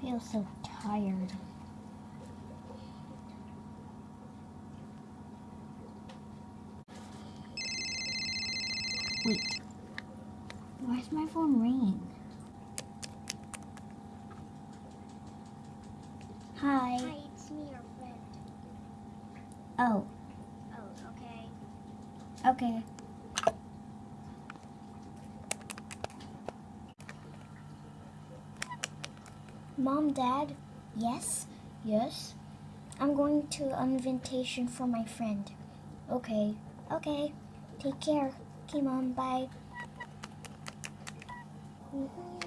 feel so tired. Wait. Why's my phone ringing? Hi. Hi, it's me, your friend. Oh, Oh, okay. okay. Mom, Dad, yes, yes. I'm going to an invitation for my friend. Okay, okay. Take care. Okay, Mom, bye. Mm-hmm.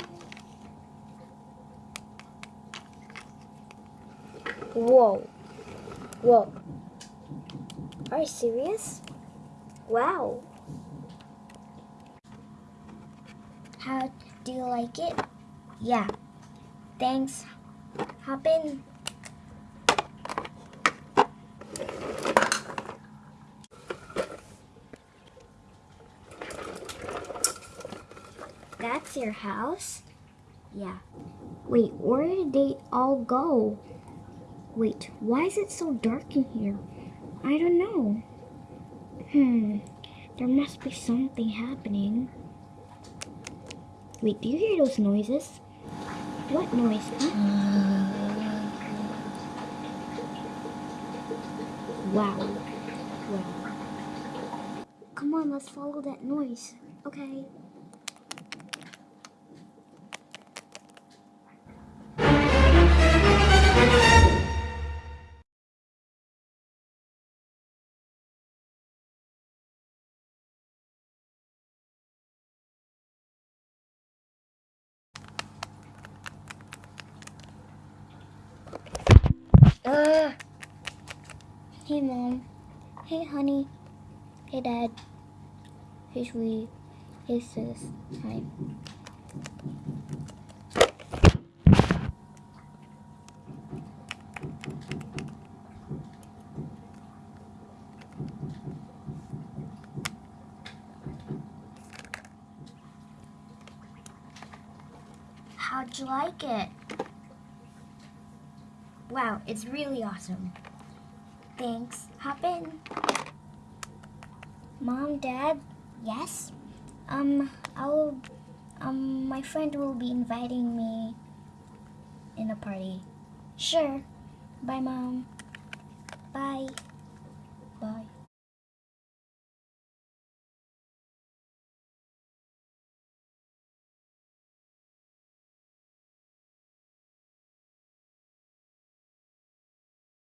Whoa. Whoa. Are you serious? Wow. How do you like it? Yeah. Thanks. Hop in. That's your house? Yeah. Wait, where did they all go? Wait, why is it so dark in here? I don't know. Hmm, there must be something happening. Wait, do you hear those noises? What noise? Huh? Wow. Wow. Come on, let's follow that noise. Okay. Hey, mom. Hey, honey. Hey, dad. Hey, sweetie. Hey, sis. Hi. How'd you like it? Wow, it's really awesome. Thanks. Hop in. Mom, Dad, yes? Um, I'll, um, my friend will be inviting me in a party. Sure. Bye, Mom. Bye. Bye.